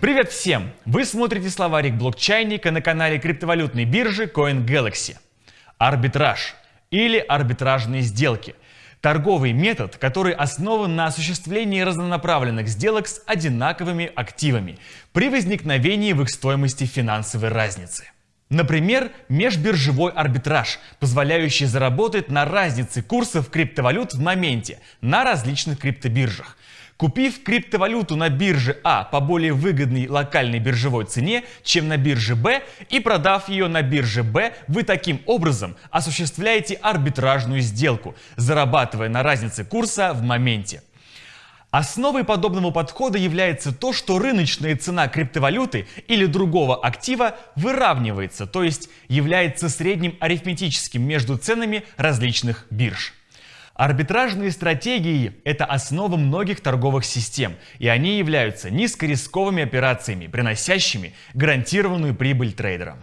Привет всем! Вы смотрите словарик блокчайника на канале криптовалютной биржи CoinGalaxy. Арбитраж или арбитражные сделки – торговый метод, который основан на осуществлении разнонаправленных сделок с одинаковыми активами при возникновении в их стоимости финансовой разницы. Например, межбиржевой арбитраж, позволяющий заработать на разнице курсов криптовалют в моменте на различных криптобиржах. Купив криптовалюту на бирже А по более выгодной локальной биржевой цене, чем на бирже Б, и продав ее на бирже Б, вы таким образом осуществляете арбитражную сделку, зарабатывая на разнице курса в моменте. Основой подобного подхода является то, что рыночная цена криптовалюты или другого актива выравнивается, то есть является средним арифметическим между ценами различных бирж. Арбитражные стратегии – это основа многих торговых систем, и они являются низкорисковыми операциями, приносящими гарантированную прибыль трейдерам.